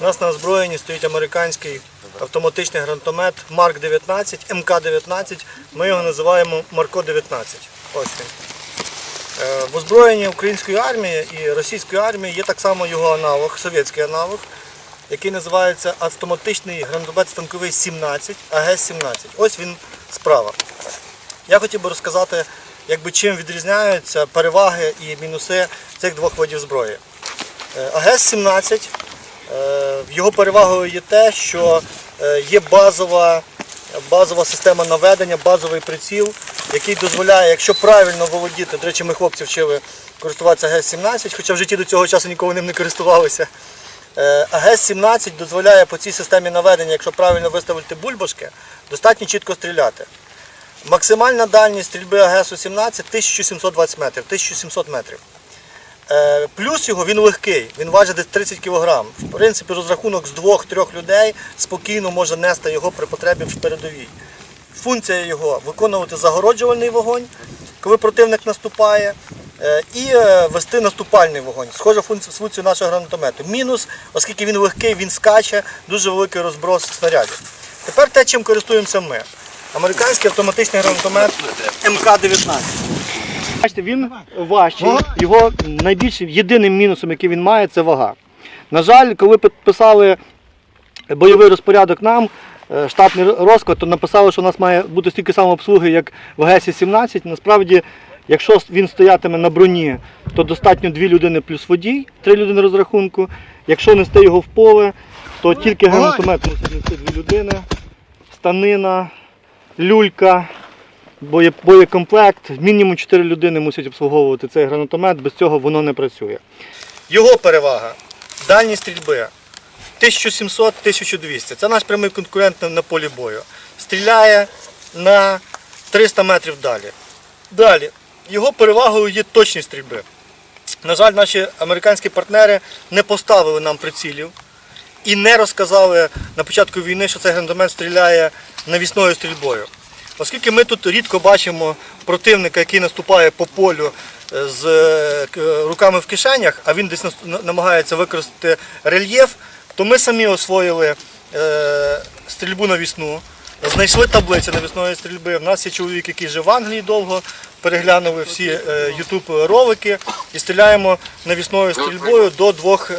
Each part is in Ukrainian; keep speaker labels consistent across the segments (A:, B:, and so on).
A: У нас на озброєнні стоїть американський автоматичний гранатомет Марк 19, МК-19. Ми його називаємо Марко 19. Ось він. Е, В озброєнні української армії і російської армії є так само його аналог, совєтський аналог, який називається автоматичний гранатомет станковий 17, АГС-17. Ось він справа. Я хотів би розказати, якби, чим відрізняються переваги і мінуси цих двох видів зброї. Е, АГС-17, е, його перевагою є те, що е, є базова, базова система наведення, базовий приціл, який дозволяє, якщо правильно володіти, до речі, ми хлопці вчили користуватися АГС-17, хоча в житті до цього часу ніколи ним не користувалися. Е, АГС-17 дозволяє по цій системі наведення, якщо правильно виставити бульбашки, достатньо чітко стріляти. Максимальна дальність стрільби АГСу-17 1720 метрів, 1700 метрів. Е, Плюс його він легкий, він важить десь 30 кг. В принципі, розрахунок з двох-трьох людей спокійно може нести його при потребі в передовій. Функція його виконувати загороджувальний вогонь, коли противник наступає, е, і е, вести наступальний вогонь. Схожа функція нашого гранатомету. Мінус, оскільки він легкий, він скаче, дуже великий розброс снарядів. Тепер те, чим користуємося ми. Американський автоматичний гранатомет МК-19. Бачите, він важчий. Його найбільшим єдиним мінусом, який він має, це вага. На жаль, коли підписали бойовий розпорядок нам, е, штатний розклад, то написали, що у нас має бути стільки самообслуги, як в ГЕСі-17. Насправді, якщо він стоятиме на броні, то достатньо дві людини плюс водій, три людини розрахунку. Якщо нести його в поле, то тільки гранатомет мусить нести дві людини, станина, люлька, боєкомплект. Мінімум 4 людини мусять обслуговувати цей гранатомет, без цього воно не працює. Його перевага дальність стрільби 1700-1200. Це наш прямий конкурент на- полі бою. Стріляє на 300 метрів далі. Далі. Його перевагою є точність стрільби. На жаль, наші американські партнери не поставили нам прицілів і не розказали на початку війни, що цей гранатомет стріляє навісною стрільбою. Оскільки ми тут рідко бачимо противника, який наступає по полю е, з е, руками в кишенях, а він десь намагається використати рельєф, то ми самі освоїли е, стрільбу навісну, знайшли таблиці навісної стрільби. У нас є чоловік, який жив в Англії довго, переглянули всі е, YouTube ролики і стріляємо навісною стрільбою до двох.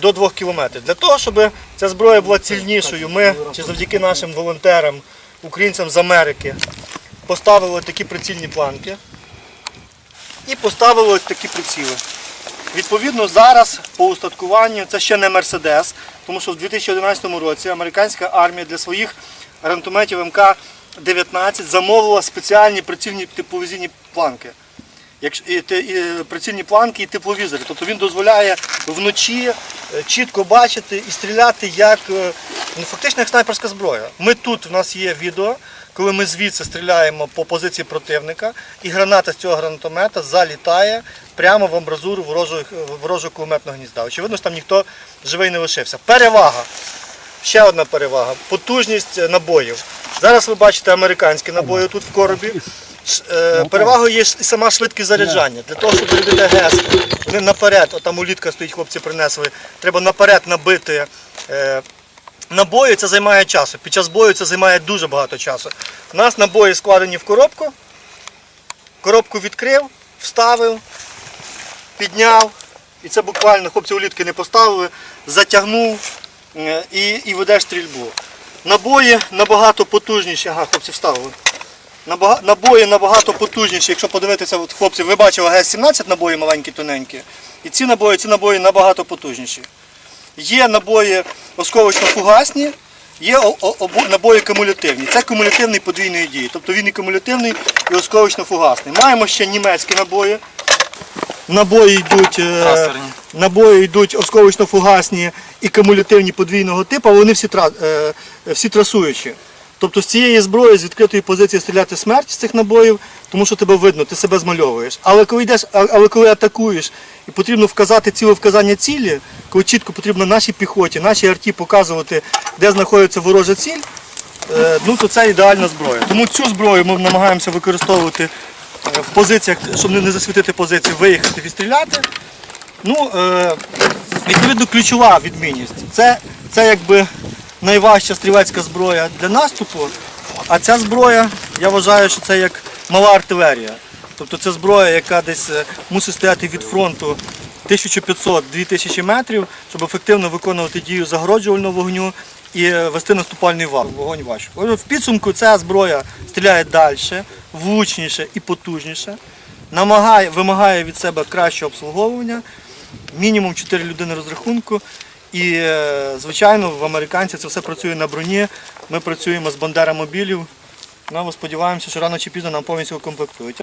A: до 2 кілометрів. Для того, щоб ця зброя була цільнішою, ми чи завдяки нашим волонтерам, українцям з Америки, поставили такі прицільні планки і поставили такі приціли. Відповідно, зараз по устаткуванню це ще не Мерседес, тому що в 2011 році американська армія для своїх гранатометів МК-19 замовила спеціальні прицільні тепловізійні планки. І прицільні планки і тепловізори. Тобто він дозволяє вночі е, чітко бачити і стріляти як е, ну, фактично як снайперська зброя. Ми тут в нас є відео, коли ми звідси стріляємо по позиції противника, і граната з цього гранатомета залітає прямо в амбразуру ворожого, ворожого кулеметного гнізда. Очевидно, що там ніхто живий не лишився. Перевага. Ще одна перевага потужність е, набоїв. Зараз ви бачите американські набої тут в коробі. Е, Перевагою є і сама швидкість заряджання. Для того, щоб зарядити ГЕС, вони наперед, от там улітка стоїть, хлопці принесли, треба наперед набити е, набої, це займає часу. Під час бою це займає дуже багато часу. У нас набої складені в коробку. Коробку відкрив, вставив, підняв. І це буквально хлопці улітки не поставили, затягнув е, і, і ведеш стрільбу. Набої набагато потужніші. Ага, хлопці вставили. Набої набагато потужніші. Якщо подивитися, от, хлопці, ви бачили ГС-17 набої маленькі, тоненькі. І ці набої, ці набої набагато потужніші. Є набої осколочно-фугасні, є набої кумулятивні. Це кумулятивний подвійної дії. Тобто він і кумулятивний, і осколочно-фугасний. Маємо ще німецькі набої. Набої йдуть, е, набої йдуть осколочно-фугасні і кумулятивні подвійного типу, вони всі, е, всі трасуючі. Тобто з цієї зброї, з відкритої позиції стріляти смерть з цих набоїв, тому що тебе видно, ти себе змальовуєш. Але коли йдеш, але коли атакуєш і потрібно вказати ціле вказання цілі, коли чітко потрібно нашій піхоті, нашій арті показувати, де знаходиться ворожа ціль, е, ну то це ідеальна зброя. Тому цю зброю ми намагаємося використовувати е, в позиціях, щоб не засвітити позиції, виїхати, відстріляти. Ну, е, Відповідно, ключова відмінність. Це, це якби найважча стрілецька зброя для наступу, а ця зброя, я вважаю, що це як мала артилерія. Тобто це зброя, яка десь е, мусить стояти від фронту 1500-2000 метрів, щоб ефективно виконувати дію загороджувального вогню і е, вести наступальний вал. Вогонь важко. В підсумку ця зброя стріляє далі, влучніше і потужніше, намагає, вимагає від себе кращого обслуговування, мінімум 4 людини розрахунку. І, е, звичайно, в американців це все працює на броні. Ми працюємо з бандера мобілів. Ну, сподіваємося, що рано чи пізно нам повністю комплектують.